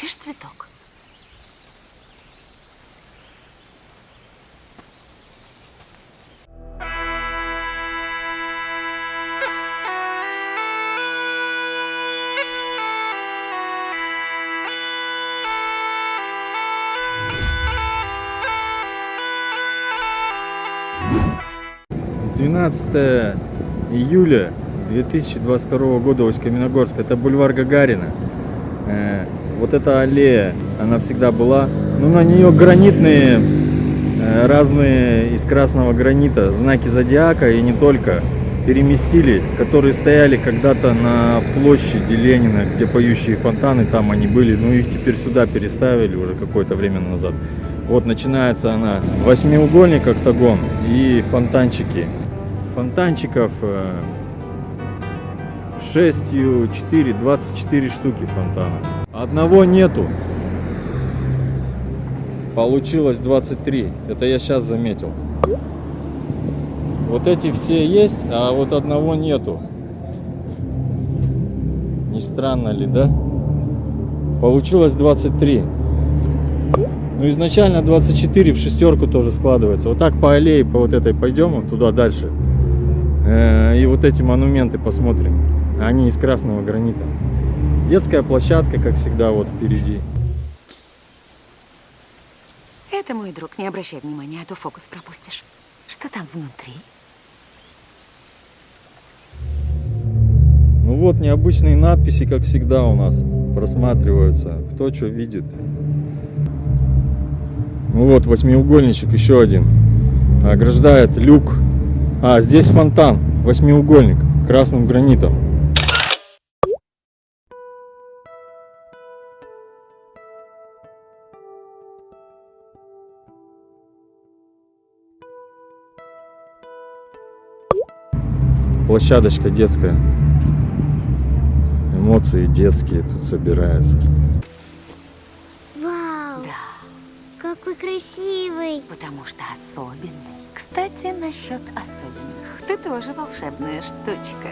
Хочешь цветок? Двенадцатое июля 2022 года Усть-Каменогорск. Это бульвар Гагарина. Вот эта аллея, она всегда была. Ну, на нее гранитные, э, разные из красного гранита, знаки зодиака и не только, переместили, которые стояли когда-то на площади Ленина, где поющие фонтаны, там они были, но их теперь сюда переставили уже какое-то время назад. Вот начинается она восьмиугольник октагон и фонтанчики. Фонтанчиков э, 6, 4, 24 штуки фонтана. Одного нету. Получилось 23. Это я сейчас заметил. Вот эти все есть, а вот одного нету. Не странно ли, да? Получилось 23. Ну, изначально 24 в шестерку тоже складывается. Вот так по аллее, по вот этой пойдем, вот туда дальше. Э, И вот эти монументы посмотрим. Они из красного гранита. Детская площадка, как всегда, вот впереди. Это мой друг, не обращай внимания, а то фокус пропустишь. Что там внутри? Ну вот, необычные надписи, как всегда, у нас просматриваются. Кто что видит. Ну вот, восьмиугольничек, еще один. Ограждает люк. А, здесь фонтан, восьмиугольник, красным гранитом. Площадочка детская. Эмоции детские тут собираются. Вау, Да, какой красивый. потому что особенный. Кстати, насчет особенных. Ты тоже волшебная штучка.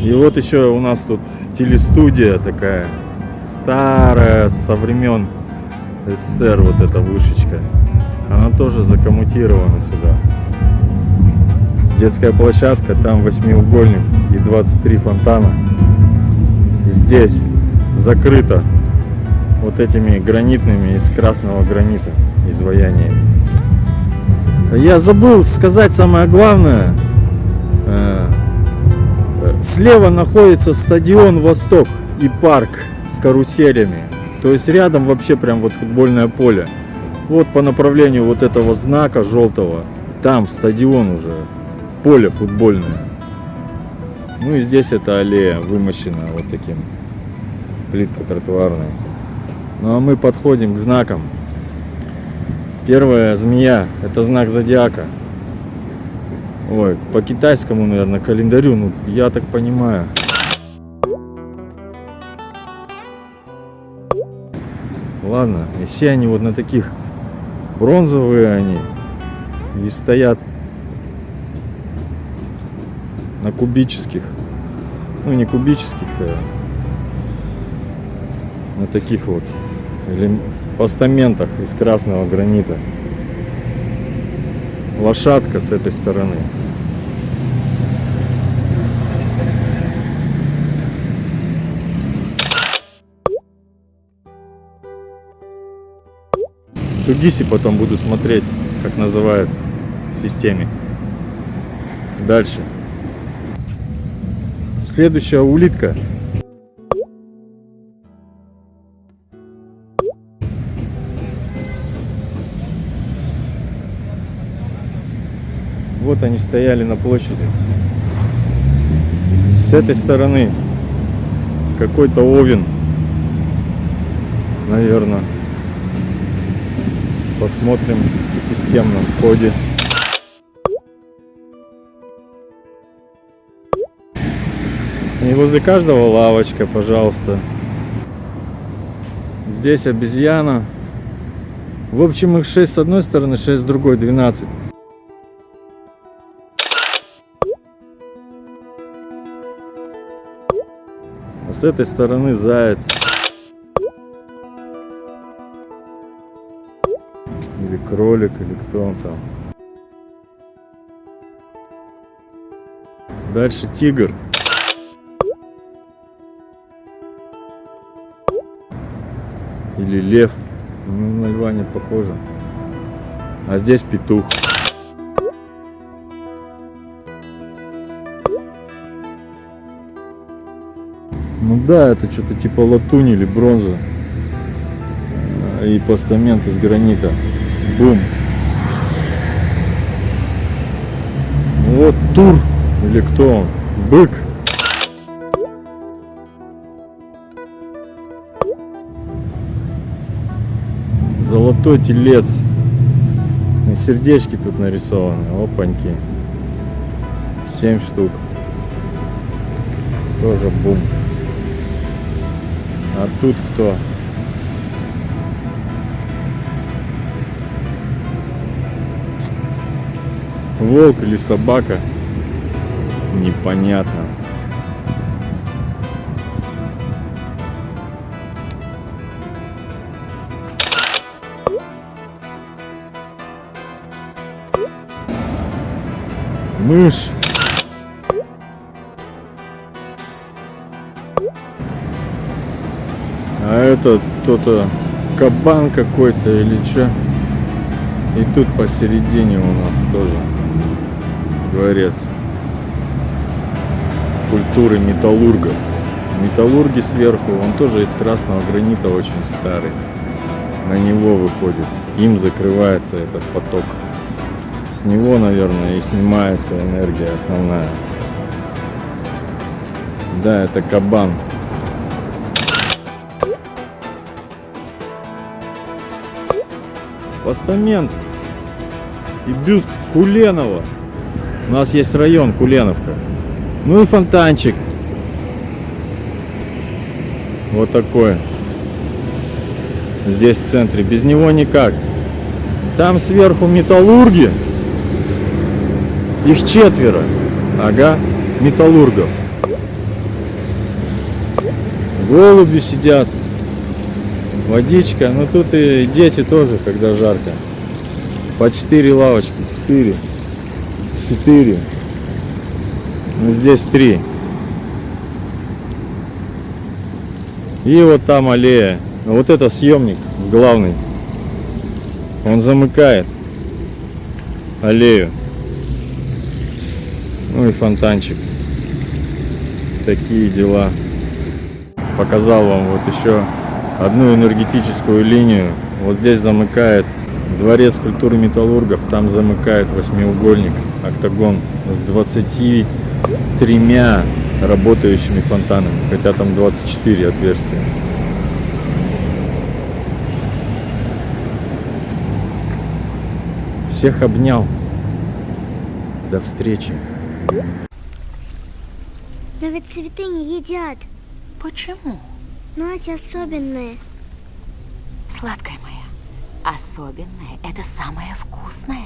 И вот еще у нас тут телестудия такая старая, со времен СССР вот эта вышечка. Она тоже закоммутирована сюда. Детская площадка, там восьмиугольник и 23 фонтана. Здесь закрыто вот этими гранитными из красного гранита изваяниями. Я забыл сказать самое главное. Э, Слева находится стадион Восток и парк с каруселями. То есть рядом вообще прям вот футбольное поле. Вот по направлению вот этого знака желтого, там стадион уже, поле футбольное. Ну и здесь эта аллея вымощена вот таким, плитка тротуарная. Ну а мы подходим к знакам. Первая змея, это знак зодиака. Ой, по китайскому, наверное, календарю, ну, я так понимаю. Ладно, и все они вот на таких бронзовые они и стоят на кубических, ну не кубических, а на таких вот постаментах из красного гранита. Лошадка с этой стороны. В Тугисе потом буду смотреть, как называется в системе. Дальше. Следующая улитка. Вот они стояли на площади. С этой стороны какой-то овен, наверное. Посмотрим в системном коде. И возле каждого лавочка, пожалуйста. Здесь обезьяна. В общем, их 6 с одной стороны, 6 с другой, 12. А с этой стороны заяц. Или кролик, или кто он там. Дальше тигр. Или лев. Ну, на льва не похоже. А здесь петух. Ну да, это что-то типа латунь или бронза. А, И постамент из гранита. Бум. Вот тур. Или кто он? Бык. Золотой телец. И сердечки тут нарисованы. Опаньки. Семь штук. Тоже бум. А тут кто? Волк или собака? Непонятно. Мышь. А этот кто-то кабан какой-то или что? И тут посередине у нас тоже дворец культуры металлургов. Металлурги сверху, он тоже из красного гранита очень старый. На него выходит. Им закрывается этот поток. С него, наверное, и снимается энергия основная. Да, это кабан. Постамент и бюст Куленова. У нас есть район Куленовка. Ну и фонтанчик. Вот такой. Здесь в центре. Без него никак. Там сверху металлурги. Их четверо. Ага, металлургов. Голуби сидят. Водичка. Ну тут и дети тоже, когда жарко. По четыре лавочки. Четыре. Четыре. Ну, здесь три. И вот там аллея. Ну, Вот это съемник главный. Он замыкает аллею. Ну и фонтанчик. Такие дела. Показал вам вот еще одну энергетическую линию. Вот здесь замыкает дворец культуры металлургов. Там замыкает восьмиугольник, октагон с 23 работающими фонтанами. Хотя там 24 отверстия. Всех обнял. До встречи. Но ведь цветы не едят. Почему? Но эти особенные. Сладкая моя, особенное – это самое вкусное.